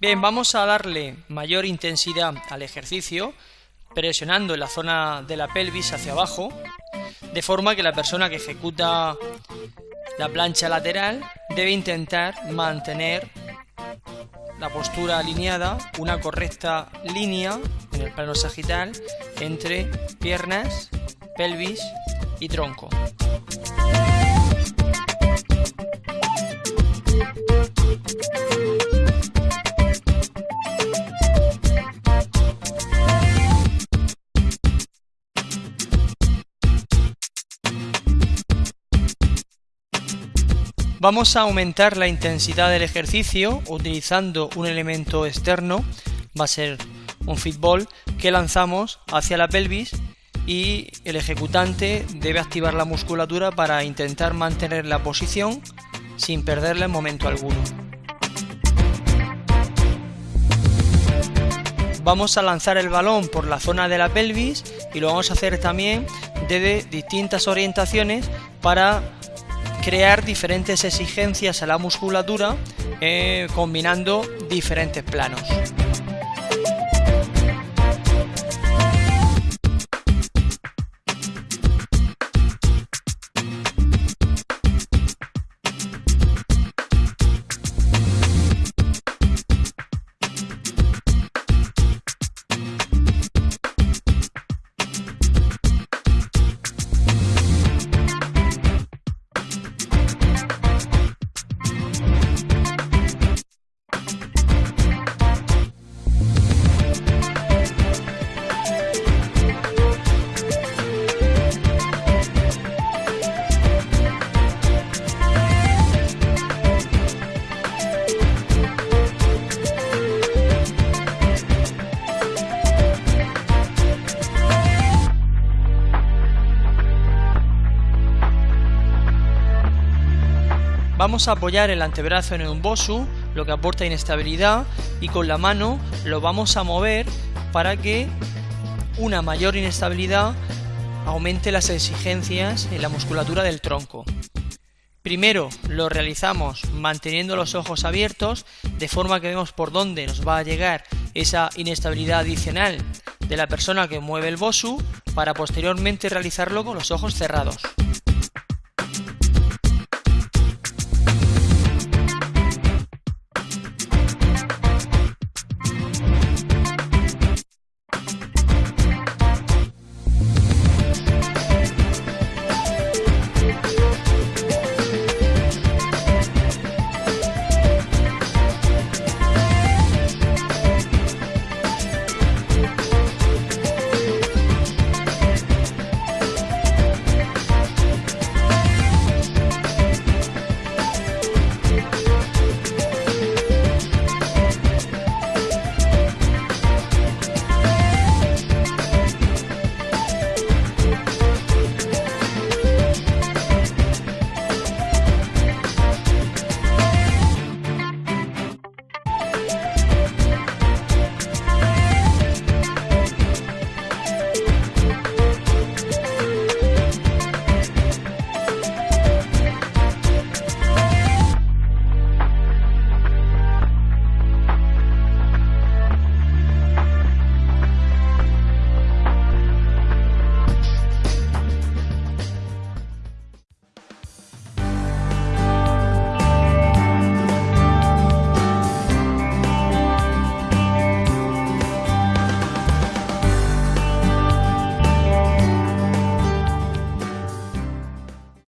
Bien, vamos a darle mayor intensidad al ejercicio presionando en la zona de la pelvis hacia abajo, de forma que la persona que ejecuta la plancha lateral debe intentar mantener la postura alineada, una correcta línea en el plano sagital entre piernas, pelvis y tronco. Vamos a aumentar la intensidad del ejercicio utilizando un elemento externo, va a ser un fitball que lanzamos hacia la pelvis y el ejecutante debe activar la musculatura para intentar mantener la posición sin perderla en momento alguno. Vamos a lanzar el balón por la zona de la pelvis y lo vamos a hacer también desde distintas orientaciones para crear diferentes exigencias a la musculatura eh, combinando diferentes planos. Vamos a apoyar el antebrazo en un bosu, lo que aporta inestabilidad, y con la mano lo vamos a mover para que una mayor inestabilidad aumente las exigencias en la musculatura del tronco. Primero lo realizamos manteniendo los ojos abiertos, de forma que vemos por dónde nos va a llegar esa inestabilidad adicional de la persona que mueve el bosu, para posteriormente realizarlo con los ojos cerrados.